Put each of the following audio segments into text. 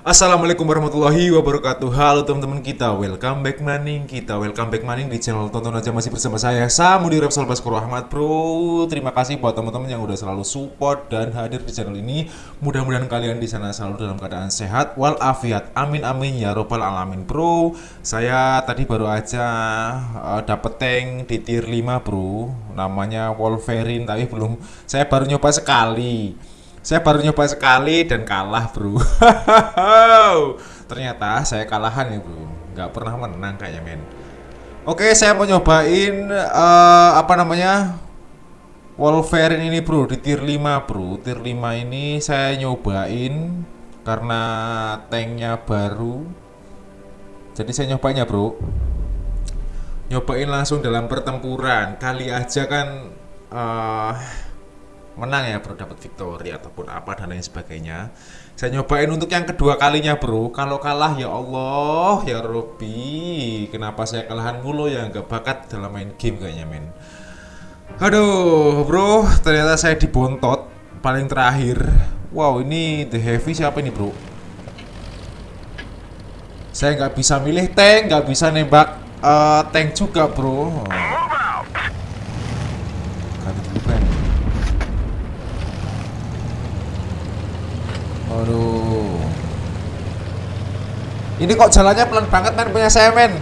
Assalamualaikum warahmatullahi wabarakatuh. Halo teman-teman kita, welcome back maning. Kita welcome back maning di channel Tonton Aja Masih bersama saya Samudi Repsol Baskoro Ahmad Bro. Terima kasih buat teman-teman yang udah selalu support dan hadir di channel ini. Mudah-mudahan kalian di sana selalu dalam keadaan sehat Walafiat, amin amin. Ya robbal alamin Bro. Saya tadi baru aja uh, dapet tank di tier 5 bro. Namanya Wolverine tapi belum. Saya baru nyoba sekali saya baru nyoba sekali dan kalah bro. Ternyata saya kalahan ya bro. Nggak pernah menang kayaknya men. Oke saya mau nyobain uh, Apa namanya Wolverine ini bro di tier 5 bro. Tier 5 ini saya nyobain Karena tanknya baru. Jadi saya nyobanya bro. Nyobain langsung dalam pertempuran. Kali aja kan uh, menang ya bro dapat victory ataupun apa dan lain sebagainya. Saya nyobain untuk yang kedua kalinya bro. Kalau kalah ya Allah ya Robi kenapa saya kalahan mulu ya? Nggak bakat dalam main game kayaknya men. Aduh bro ternyata saya dibontot paling terakhir. Wow ini the heavy siapa ini bro? Saya nggak bisa milih tank nggak bisa nembak uh, tank juga bro. Ini kok jalannya pelan banget men punya saya men.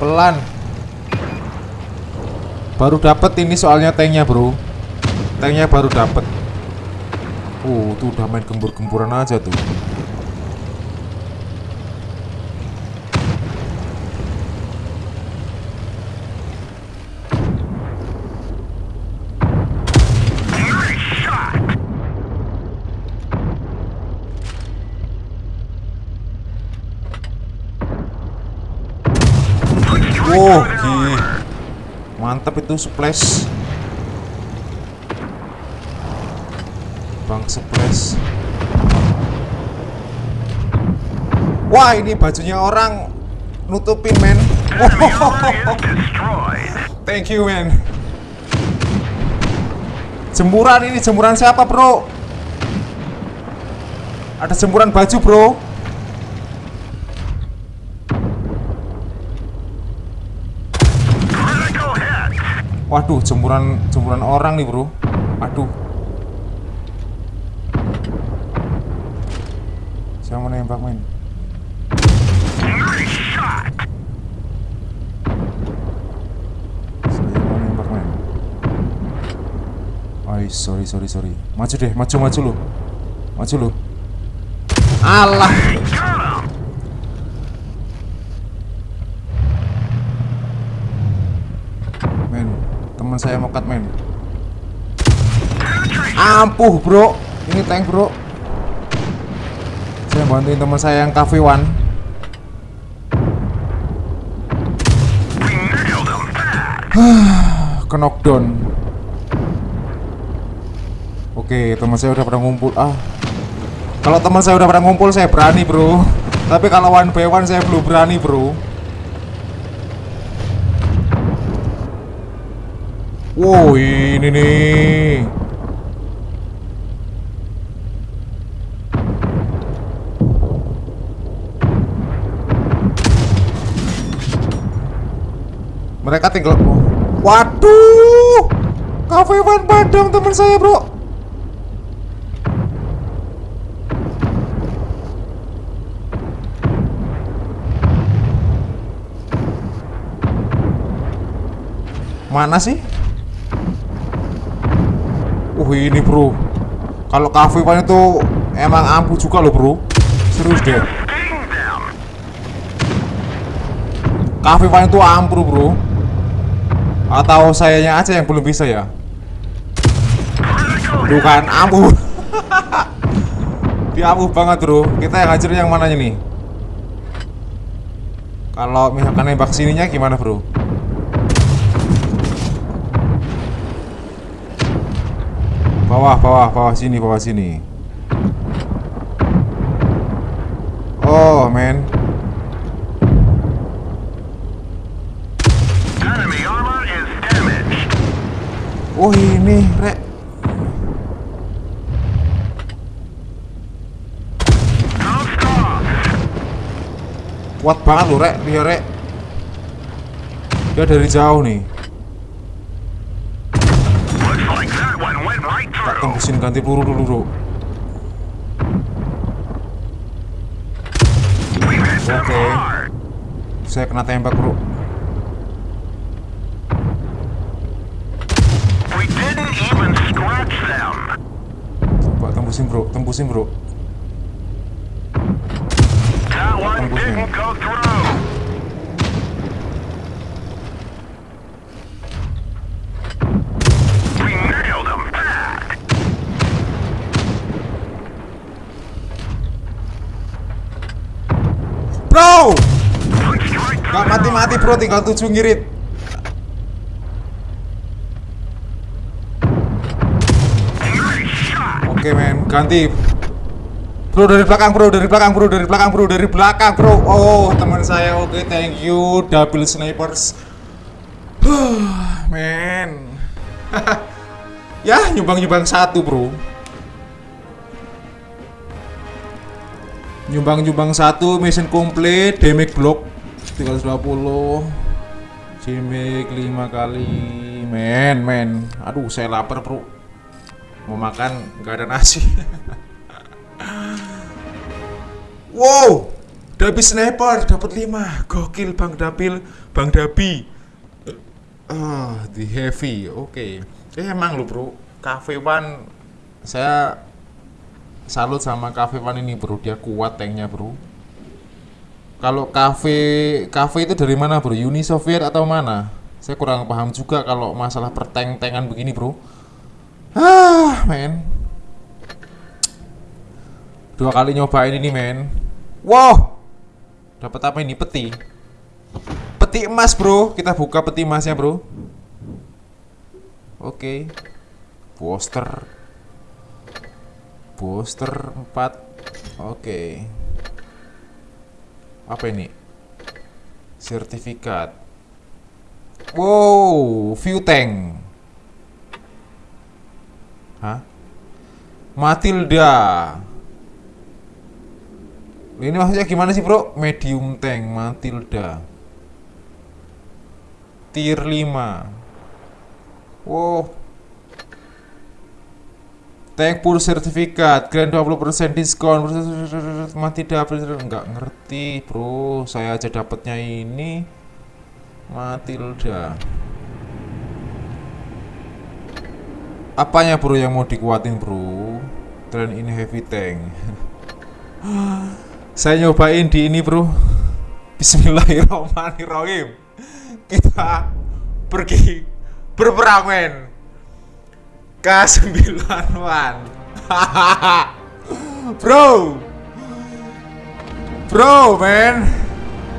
Pelan. Baru dapet ini soalnya tanknya bro. Tanknya baru dapet. Uh, tuh udah main gembur-gemburan aja tuh. Oh, gih. Mantap itu splash. Bang splash. Wah, ini bajunya orang nutupin, men. Thank you, man. Jemuran ini jemuran siapa, Bro? Ada jemuran baju, Bro. Waduh, jemuran jemuran orang nih, Bro. Aduh. Mau nembak. Saya mau nembak, men. Ay, sorry, sorry, sorry. Maju deh, maju, maju lu. Maju lu. Allah. Men, teman saya mau cut men. Ampuh, Bro. Ini tank, Bro. Saya bantuin teman saya yang cafe one. Ke knockdown. Oke, teman saya udah pada ngumpul. Ah. Kalau teman saya udah pada ngumpul, saya berani, Bro. Tapi kalau one by one saya belum berani, Bro. Wow, ini nih. Mereka tinggal. Waduh. Cafe Van padam teman saya, Bro. Mana sih? Uh ini bro. Kalau cafe pan itu Emang ampuh juga loh bro. Serius deh. Cafe pan itu ampuh bro. Atau sayanya aja yang belum bisa ya? Bukan ampuh. Dia ampuh banget bro. Kita yang hajar yang mananya nih. Kalau misalkan nembak sininya gimana bro bawah bawah bawah sini bawah sini. Oh man. Oh ini rek. Kuat banget loh rek. Dia rek. Dia dari jauh nih. Tembusin ganti peluru dulu bro. Them Okay. Saya kena tembak bro. Coba tembusin bro, tembusin bro. That mati-mati bro, tinggal tujuh ngirit. Oke men, ganti. Bro dari belakang bro, dari belakang bro, dari belakang bro, dari belakang bro. Oh teman saya, oke thank you, double snipers. Men. ya nyumbang-nyumbang satu bro. Nyumbang-nyumbang satu, mission complete, damage block 320 Damage 5 kali. Men, men. Aduh saya lapar bro. Mau makan nggak ada nasi. Wow Dabi sniper dapat 5 Gokil Bang Dapil Bang Dabi. Ah, di heavy. Oke. Eh emang lu bro. Cafe One Saya salut sama Cafe One ini bro. Dia kuat tanknya bro kalau cafe cafe itu dari mana bro? Uni Soviet atau mana? Saya kurang paham juga kalau masalah perteng-tengan begini bro. Ah, men. Dua kali nyobain ini men. Wow, dapat apa ini? Peti. Peti emas bro. Kita buka peti emasnya bro. Oke. Poster. Poster 4 Oke. Apa ini? Sertifikat. Wow, view tank. Hah? Matilda. Ini maksudnya gimana sih, Bro? Medium tank Matilda. Tier 5. Wow. Tank full sertifikat, grand 20% diskon. Mati dapet enggak ngerti, Bro. Saya aja dapatnya ini Matilda. Apanya, Bro, yang mau dikuatin, Bro? Tren ini heavy tank. Saya nyobain di ini, Bro. Bismillahirrahmanirrahim. Kita pergi berperang, men. K9-an Bro. Bro man.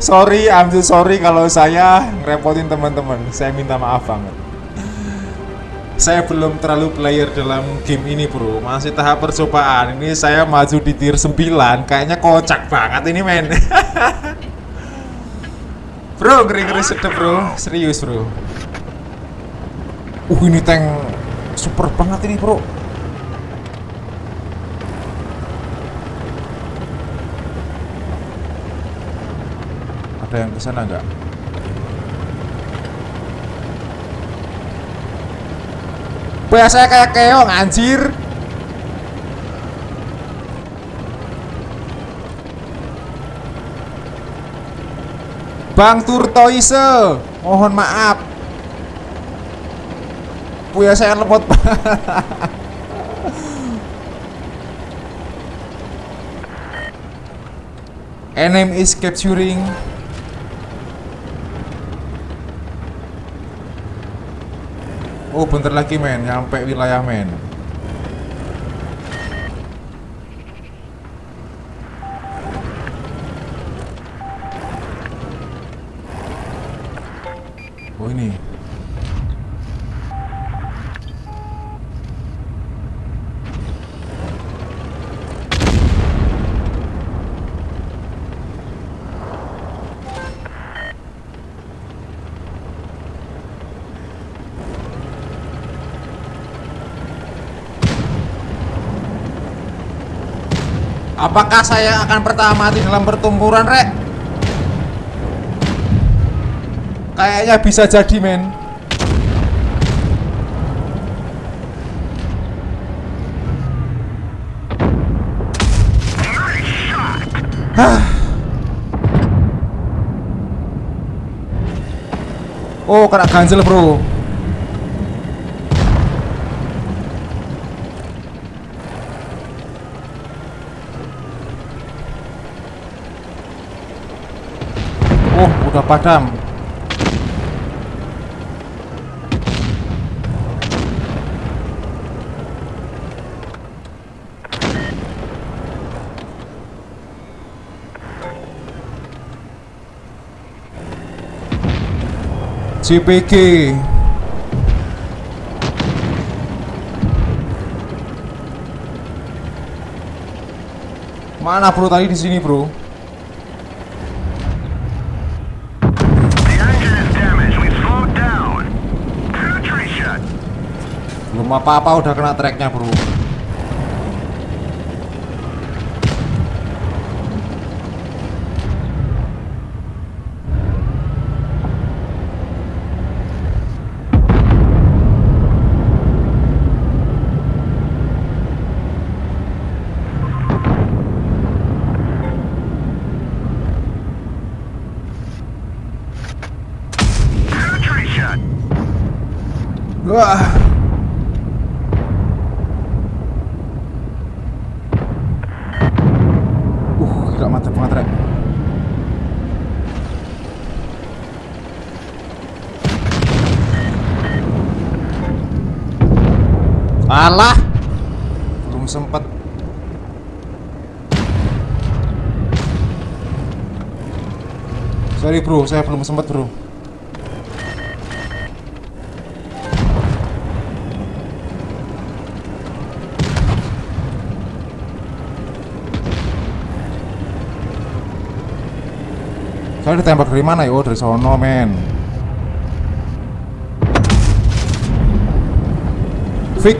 Sorry I'm so sorry kalau saya ngerepotin teman-teman. Saya minta maaf banget. Saya belum terlalu player dalam game ini bro. Masih tahap percobaan. Ini saya maju di tier 9 Kayaknya kocak banget ini men. Bro ngeri-ngeri sedep bro. Serius bro. Uh ini tank super banget ini bro. Ada yang ke sana nggak? Biasanya kayak keong anjir. Bang Turtoise mohon maaf Puya saya lemot Enemy is capturing. Oh bentar lagi men, nyampe wilayah men Apakah saya akan pertama mati dalam pertempuran, Rek? Kayaknya bisa jadi, men. Oh, kena ganjel, Bro. Oh, udah padam. CPG Mana bro tadi di sini bro? Belum apa-apa udah kena tracknya bro. Penetration. Wah. Uh, gila mantap banget rek. Alah. Belum sempet. Sorry bro, saya belum sempet bro. Saya ditembak dari mana ya? Oh dari sono men Hit.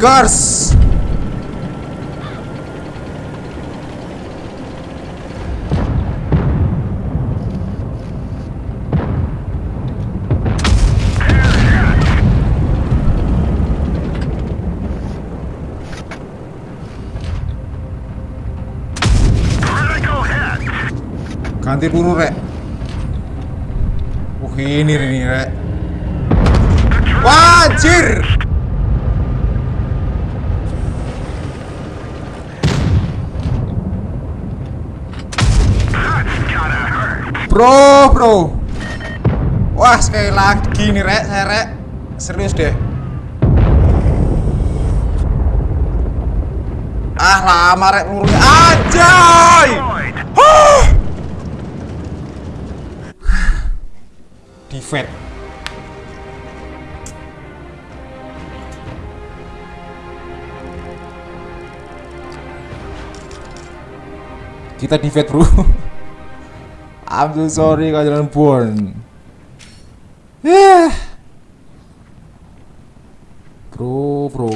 Ganti peluru rek Uh ini ini rek The Bro bro. Wah sekali lagi nih rek saya rek. Serius deh. Ah lama rek pelurunya Anjay. Huh. Kita defend bro I'm so sorry kalian born Yeah Bro bro.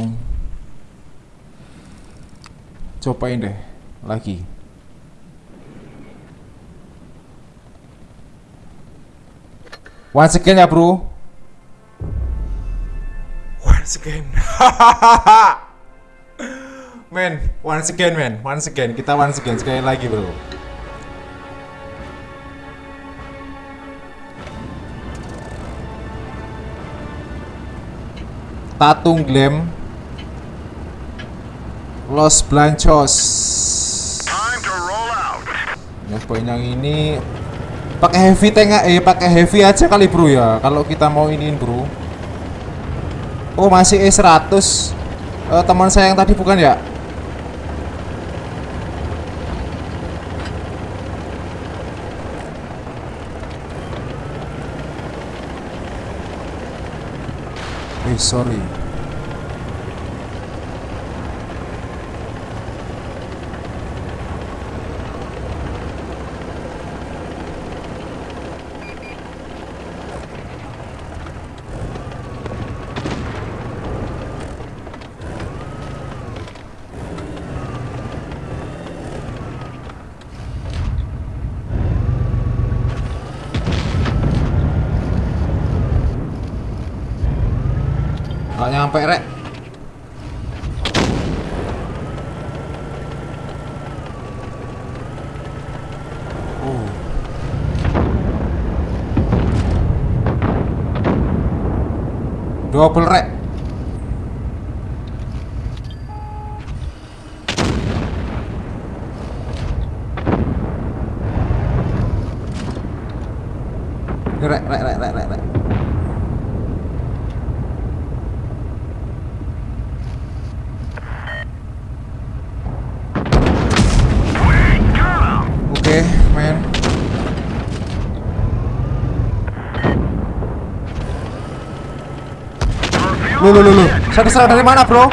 Cobain deh Lagi. Once again ya bro. Once again. Men, once again men, once again. Kita once again, sekali lagi bro Tatung Glam Los roll out. Nyobain yang ini pakai heavy tank nggak? eh pakai heavy aja kali bro ya kalau kita mau iniin bro oh masih E100 Eh, teman saya yang tadi bukan ya eh sorry Double rek. Rek, rek, rek, rek, rek, rek. We got him! Oke, men. Lu, lu, lu, lu. Saya diserang dari mana, bro?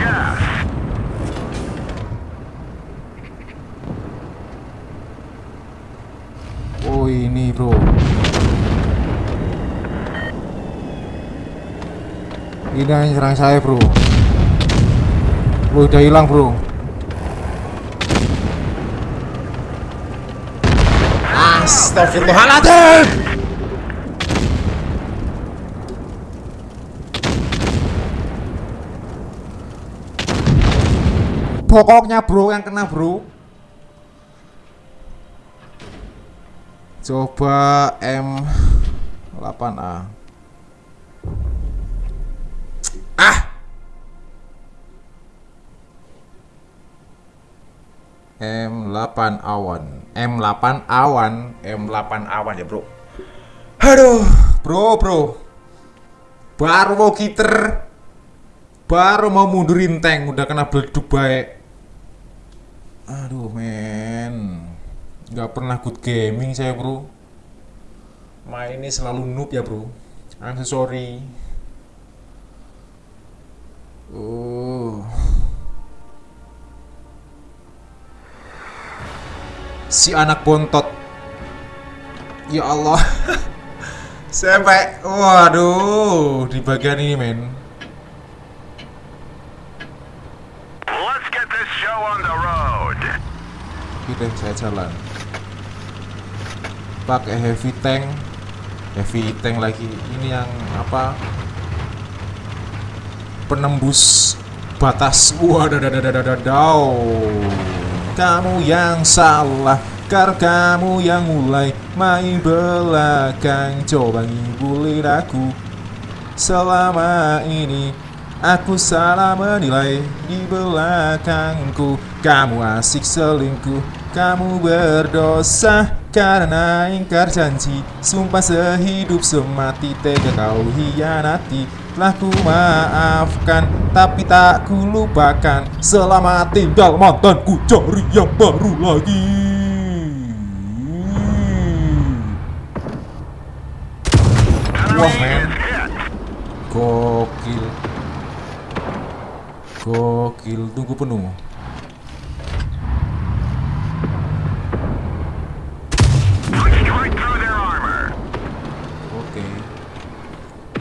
Oh, ini, bro. Ini yang nyerang saya, bro. Lu udah hilang, bro. Astagfirullahaladzim! Pokoknya bro yang kena bro. Coba M8A Ah! M8 awan. M8 awan. M8 awan ya bro. Aduh Bro bro. Baru mau kiter Baru mau mundurin tank. Udah kena beleduk baik Aduh men. Gak pernah good gaming saya bro. Main ini selalu noob ya bro. I'm so sorry. Oh si anak bontot. Ya Allah. Sampai waduh di bagian ini men Let's get this show on the road. Oke deh saya jalan pakai heavy tank. Heavy tank lagi. Ini yang apa? Penembus batas. Wadadadadadadau kamu yang salah. Karena kamu yang mulai main belakang. Coba ngibulin aku selama ini Aku salah menilai di belakangku. Kamu asik selingkuh Kamu berdosa. Karena ingkar janji Sumpah sehidup semati. Tega kau hianati Telah ku maafkan. Tapi tak ku lupakan Selamat tinggal mantanku cari yang baru lagi. Wah men. Gokil Gokil Tunggu penuh. Oke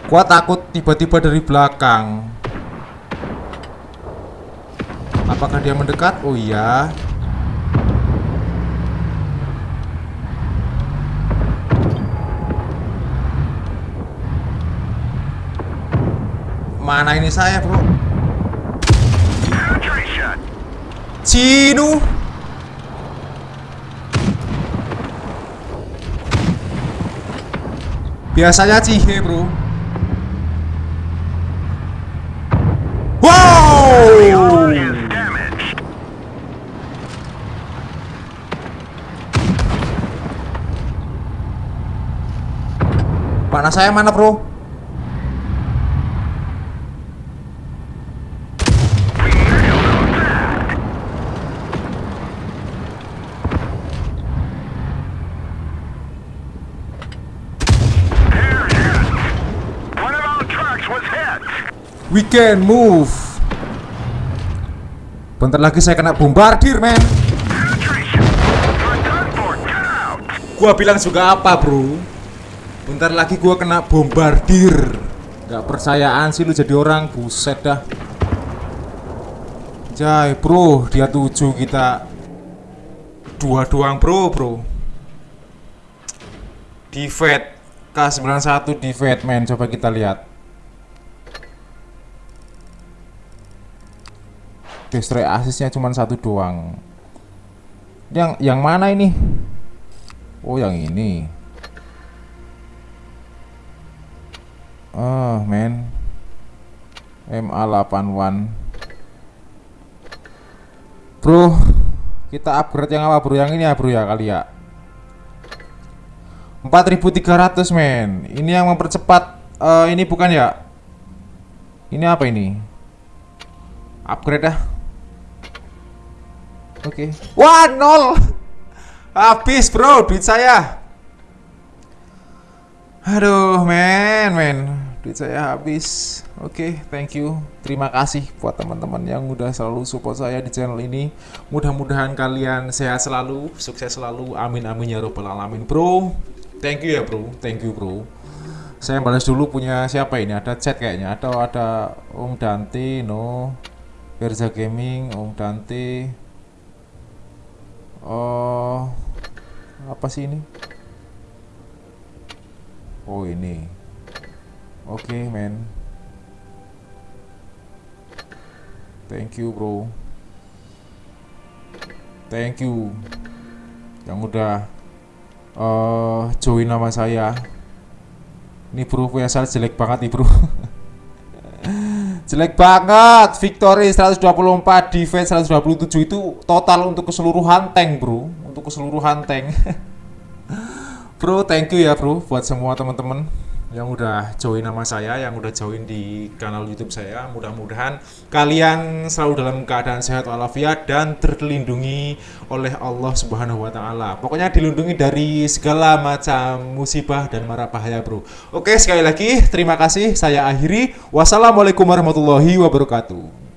Gua takut tiba-tiba dari belakang Apakah dia mendekat? Oh iya Mana ini saya bro? Cinu Biasanya cihe bro Wow. Panah saya mana bro? We can move. Bentar lagi saya kena bombardir men. Gua bilang juga apa bro? Bentar lagi gua kena bombardir. Gak percayaan sih lu jadi orang Buset dah. Jai bro Dia tujuh kita. Dua doang bro. Bro Divet K91 Divet men. Coba kita lihat destroy asisnya cuma satu doang. Yang yang mana ini? Oh yang ini. Oh men. MA81 bro kita upgrade yang apa bro? Yang ini ya bro ya kali ya. 4300 men. Ini yang mempercepat eh, ini bukan ya? Ini apa ini? Upgrade dah oke. Wah nol. Habis bro duit saya. Aduh men men. Duit saya habis. Oke thank you. Terima kasih buat teman-teman yang udah selalu support saya di channel ini. Mudah-mudahan kalian sehat selalu sukses selalu. Amin amin ya robbal alamin. Bro thank you ya bro. Thank you bro. Saya balas dulu punya siapa ini? Ada chat kayaknya. Atau ada Om Dante no. Verza Gaming Om Dante oh apa sih ini? Oh ini. Oke men. Thank you bro. Thank you. Yang udah eh join nama saya. Ini bro punya saya jelek banget nih bro Jelek banget. Victory 124 Defense 127 itu total untuk keseluruhan tank bro. Untuk keseluruhan tank. Bro thank you ya bro Buat semua teman-teman yang udah join nama saya, yang udah join di kanal YouTube saya. Mudah-mudahan kalian selalu dalam keadaan sehat walafiat dan terlindungi oleh Allah Subhanahu wa taala. Pokoknya dilindungi dari segala macam musibah dan mara bahaya, Bro. Oke, sekali lagi terima kasih. Saya akhiri. Wassalamualaikum warahmatullahi wabarakatuh.